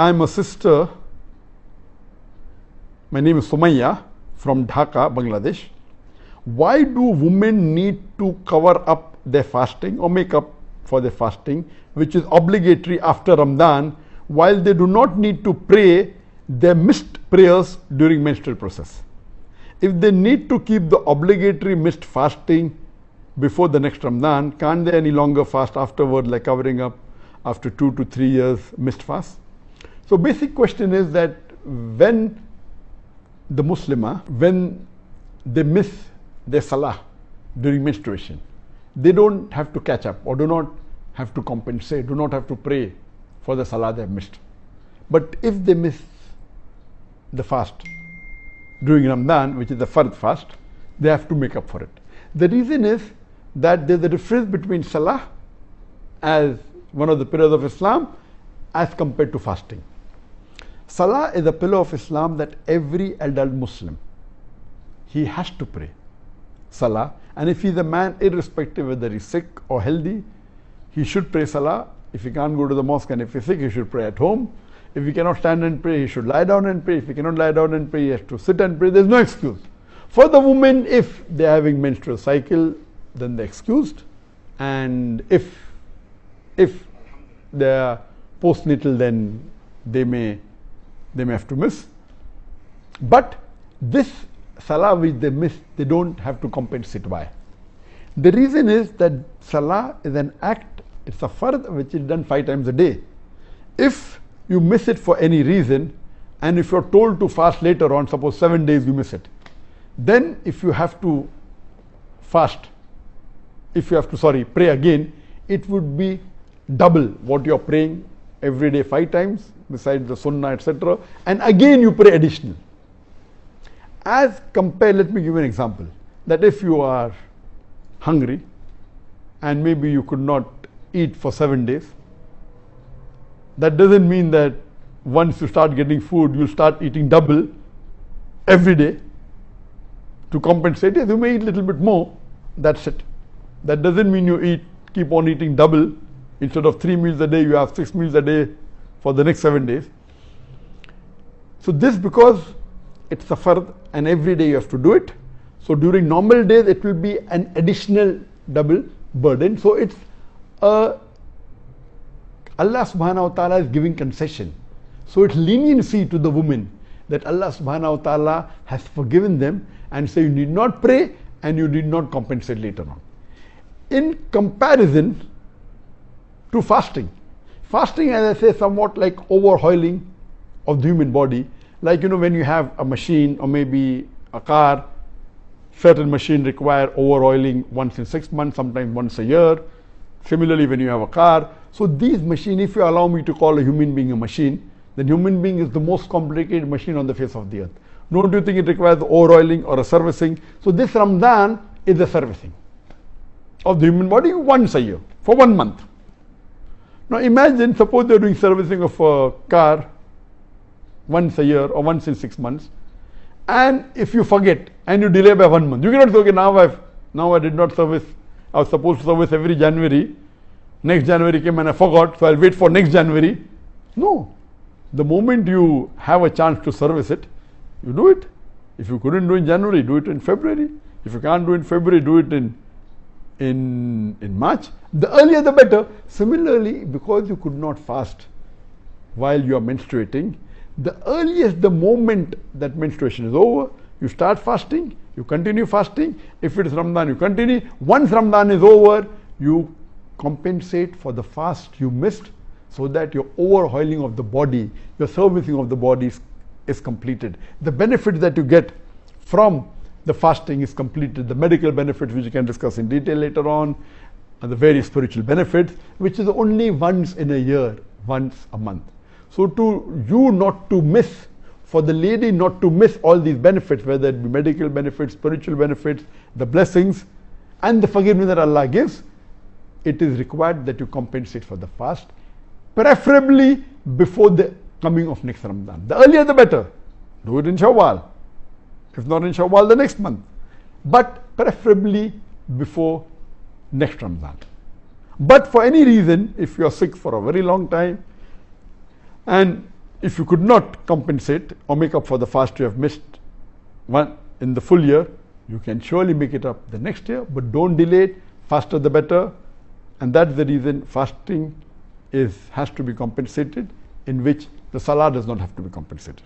I'm a sister. My name is Sumaya from Dhaka, Bangladesh. Why do women need to cover up their fasting or make up for their fasting, which is obligatory after Ramadan, while they do not need to pray their missed prayers during menstrual process? If they need to keep the obligatory missed fasting before the next Ramadan, can't they any longer fast afterward, like covering up after two to three years missed fast? So, basic question is that when the Muslimah, when they miss their salah during menstruation, they don't have to catch up or do not have to compensate, do not have to pray for the salah they have missed. But if they miss the fast during Ramadan, which is the fard fast, they have to make up for it. The reason is that there's a difference between salah as one of the pillars of Islam as compared to fasting. Salah is a pillar of Islam that every adult Muslim he has to pray. Salah. And if he's a man irrespective whether he's sick or healthy he should pray Salah. If he can't go to the mosque and if he's sick he should pray at home. If he cannot stand and pray he should lie down and pray. If he cannot lie down and pray he has to sit and pray. There's no excuse. For the women if they're having menstrual cycle then they're excused. And if if they're postnatal then they may they may have to miss but this salah which they miss they don't have to compensate by. the reason is that salah is an act it's a fard which is done five times a day if you miss it for any reason and if you're told to fast later on suppose seven days you miss it then if you have to fast if you have to sorry pray again it would be double what you're praying every day five times besides the sunnah etc and again you pray additional. As compared let me give you an example that if you are hungry and maybe you could not eat for seven days that doesn't mean that once you start getting food you'll start eating double every day. To compensate yes you may eat a little bit more. That's it. That doesn't mean you eat keep on eating double instead of three meals a day you have six meals a day for the next seven days. So this because it's a fard and every day you have to do it. So during normal days it will be an additional double burden. So it's a Allah subhanahu wa ta'ala is giving concession. So it's leniency to the women that Allah subhanahu wa ta'ala has forgiven them and so you need not pray and you need not compensate later on. In comparison to fasting. Fasting, as I say, somewhat like overhauling of the human body. Like, you know, when you have a machine or maybe a car, certain machine require overoiling once in six months, sometimes once a year. Similarly, when you have a car. So these machine, if you allow me to call a human being a machine, then human being is the most complicated machine on the face of the earth. Don't you think it requires overoiling or a servicing? So this Ramadan is a servicing of the human body once a year for one month. Now imagine, suppose they're doing servicing of a car once a year or once in six months, and if you forget and you delay by one month, you cannot say, okay, now I've now I did not service. I was supposed to service every January. Next January came and I forgot, so I'll wait for next January. No. The moment you have a chance to service it, you do it. If you couldn't do it in January, do it in February. If you can't do it in February, do it in in, in March, the earlier the better. Similarly, because you could not fast while you are menstruating, the earliest the moment that menstruation is over, you start fasting, you continue fasting. If it is Ramadan, you continue. Once Ramadan is over, you compensate for the fast you missed so that your overhauling of the body, your servicing of the body is, is completed. The benefit that you get from the fasting is completed, the medical benefits which we can discuss in detail later on, and the various spiritual benefits, which is only once in a year, once a month. So to you not to miss, for the lady not to miss all these benefits, whether it be medical benefits, spiritual benefits, the blessings, and the forgiveness that Allah gives, it is required that you compensate for the fast, preferably before the coming of next Ramadan. The earlier the better. Do it in Shawwal. If not in Shawwal, the next month. But preferably before next Ramadan. But for any reason, if you are sick for a very long time and if you could not compensate or make up for the fast you have missed one in the full year, you can surely make it up the next year, but don't delay it. Faster the better. And that's the reason fasting is has to be compensated, in which the salah does not have to be compensated.